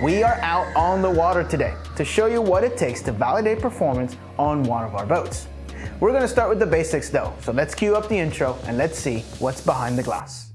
We are out on the water today to show you what it takes to validate performance on one of our boats. We're gonna start with the basics though, so let's cue up the intro and let's see what's behind the glass.